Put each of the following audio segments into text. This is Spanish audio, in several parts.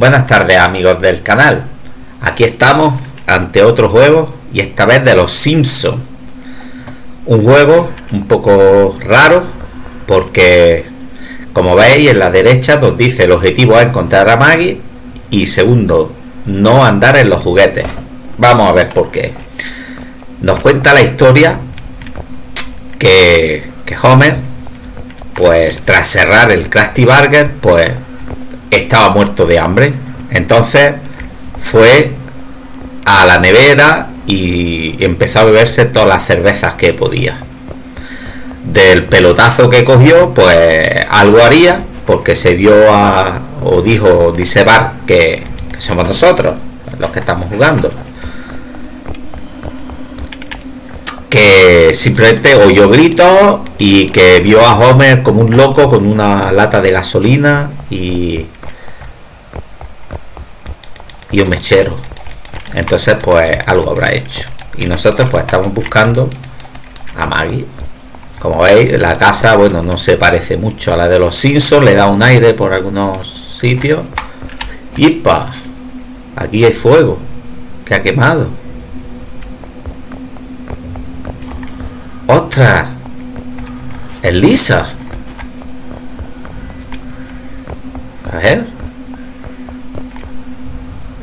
Buenas tardes amigos del canal. Aquí estamos ante otro juego y esta vez de los Simpsons. Un juego un poco raro porque como veis en la derecha nos dice el objetivo es encontrar a Maggie y segundo, no andar en los juguetes. Vamos a ver por qué. Nos cuenta la historia que, que Homer, pues tras cerrar el Krusty Burger, pues estaba muerto de hambre. Entonces fue a la nevera y empezó a beberse todas las cervezas que podía. Del pelotazo que cogió, pues algo haría, porque se vio a, o dijo, dice Bar, que, que somos nosotros los que estamos jugando. que simplemente oyó gritos y que vio a Homer como un loco con una lata de gasolina y y un mechero. Entonces pues algo habrá hecho. Y nosotros pues estamos buscando a Maggie. Como veis la casa bueno no se parece mucho a la de los Simpsons le da un aire por algunos sitios. Y pa aquí hay fuego que ha quemado. Ostras es lisa a ver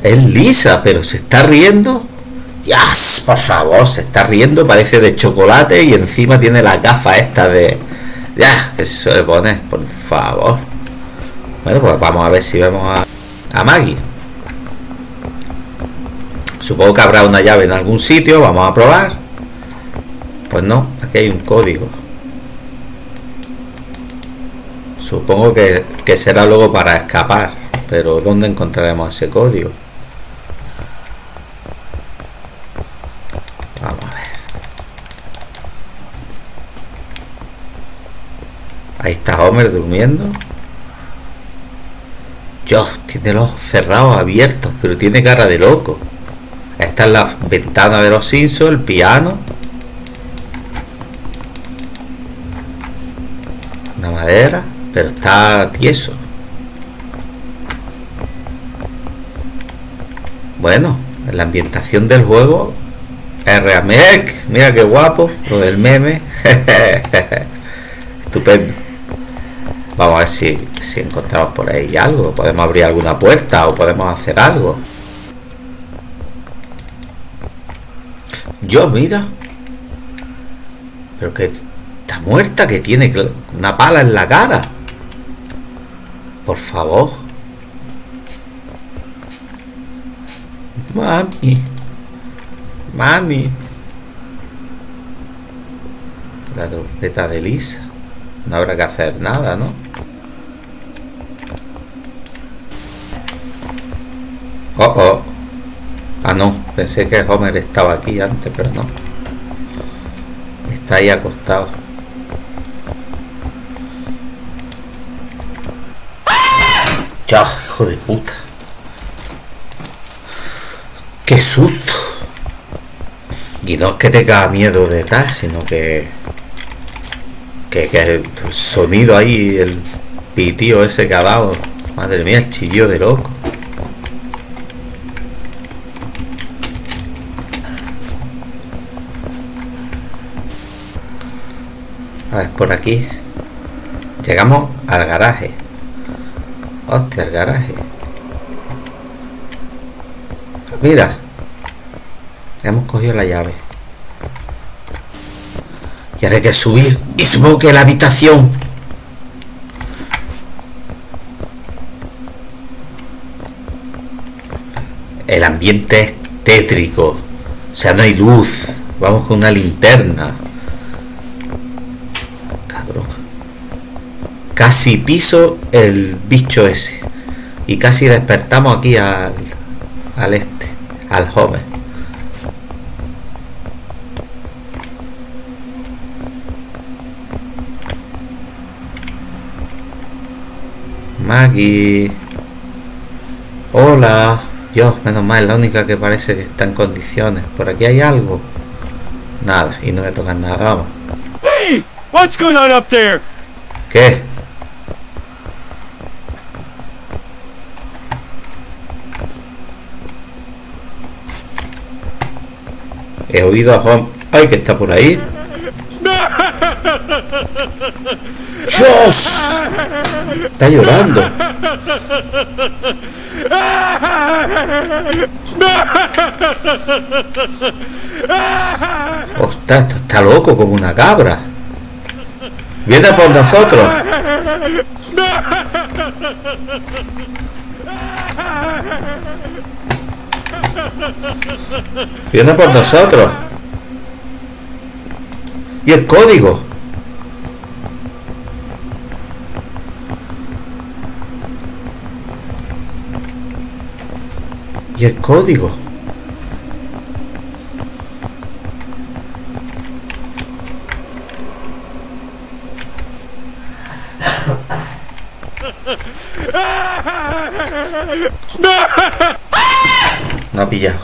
es lisa, pero se está riendo. Ya, por favor, se está riendo, parece de chocolate y encima tiene la gafa esta de... Ya, que se poner, por favor. Bueno, pues vamos a ver si vemos a, a Maggie. Supongo que habrá una llave en algún sitio, vamos a probar. Pues no, aquí hay un código. Supongo que, que será luego para escapar, pero ¿dónde encontraremos ese código? Ahí está Homer durmiendo. Dios, tiene los ojos cerrados, abiertos, pero tiene cara de loco. Esta es la ventana de los Simpsons, el piano. Una madera, pero está tieso. Bueno, la ambientación del juego es Mira qué guapo, lo del meme. Estupendo. Vamos a ver si, si encontramos por ahí algo. Podemos abrir alguna puerta o podemos hacer algo. Yo, mira. Pero que está muerta, que tiene una pala en la cara. Por favor. Mami. Mami. La trompeta de Lisa. No habrá que hacer nada, ¿no? Oh, oh. Ah, no. Pensé que Homer estaba aquí antes, pero no. Está ahí acostado. Ya, hijo de puta. Qué susto. Y no es que tenga miedo de tal, sino que, que, que el sonido ahí, el pitío ese que ha dado. Madre mía, el chillo de loco. A ver, por aquí. Llegamos al garaje. Hostia, el garaje. Mira. Hemos cogido la llave. Y ahora hay que subir. Y supongo que la habitación. El ambiente es tétrico. O sea, no hay luz. Vamos con una linterna. Casi piso el bicho ese. Y casi despertamos aquí al, al este, al joven. Maggie. Hola. Dios, menos mal, la única que parece que está en condiciones. ¿Por aquí hay algo? Nada, y no me tocan nada, vamos. Hey, what's going on up there? ¿Qué? He oído a Homer. ¡Ay, que está por ahí! ¡Dios! Está llorando. Ostras, esto está loco como una cabra. Viene por nosotros. Viene por nosotros. Y el código. Y el código. No ha pillado.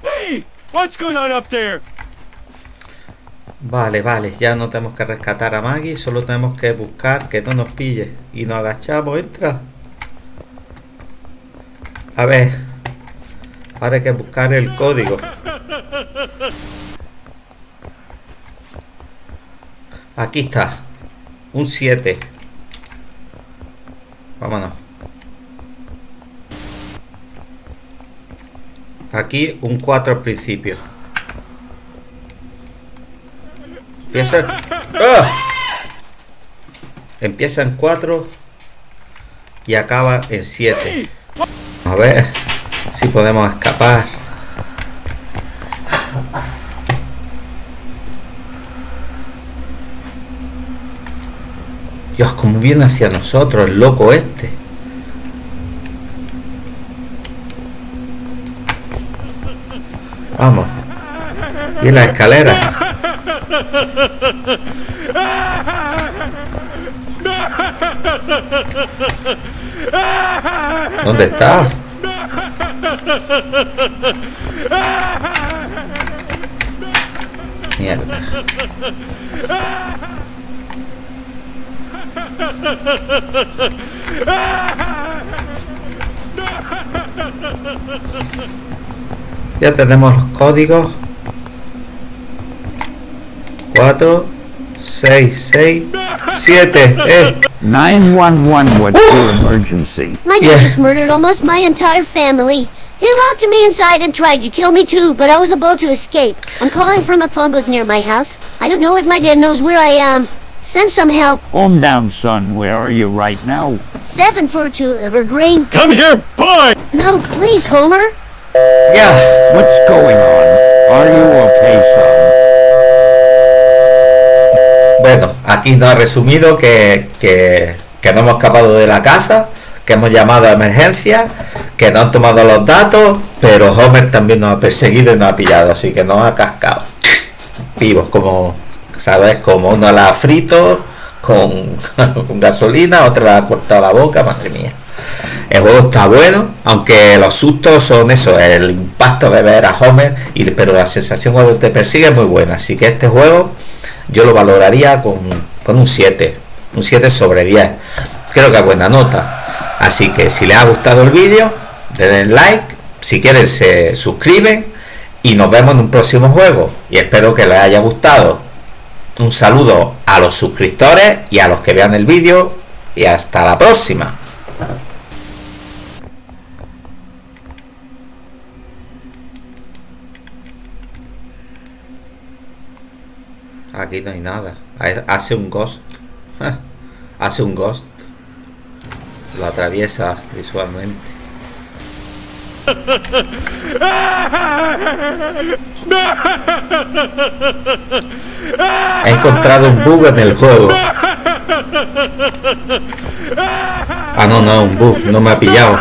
Hey, what's going on up there? Vale, vale, ya no tenemos que rescatar a Maggie, solo tenemos que buscar que no nos pille. Y nos agachamos, entra. A ver. Ahora hay que buscar el código. Aquí está. Un 7. Vámonos. Aquí un 4 al principio. Empieza. ¡Ah! Empieza en 4 y acaba en 7. A ver si podemos escapar. Dios, como viene hacia nosotros el loco este. Vamos. Y la escalera. ¿Dónde está? Mierda. Ya tenemos los códigos. 4, 6, 6, 7. Eh. 911, what's your emergency? My Yeah. dad just murdered almost my entire family. He locked me inside and tried to kill me too, but I was about to escape. I'm calling from a phone booth near my house. I don't know if my dad knows where I am. Send some help. Calm down, son. Where are you right now? 742 Evergreen. Come here, boy! No, please, Homer. Ya. What's going on? Are you okay, son? Bueno, aquí nos ha resumido que, que, que no hemos escapado de la casa, que hemos llamado a emergencia, que no han tomado los datos, pero Homer también nos ha perseguido y nos ha pillado, así que nos ha cascado. Vivos, como, ¿sabes? Como uno la ha frito con, con gasolina, otra la ha cortado la boca, madre mía. El juego está bueno, aunque los sustos son eso, el impacto de ver a Homer, y, pero la sensación cuando te persigue es muy buena. Así que este juego yo lo valoraría con, con un 7, un 7 sobre 10. Creo que es buena nota. Así que si les ha gustado el vídeo, denle like, si quieren se suscriben y nos vemos en un próximo juego. Y espero que les haya gustado. Un saludo a los suscriptores y a los que vean el vídeo y hasta la próxima. Aquí no hay nada. Hace un ghost. Hace un ghost. Lo atraviesa visualmente. He encontrado un bug en el juego. Ah, no, no, un bug. No me ha pillado.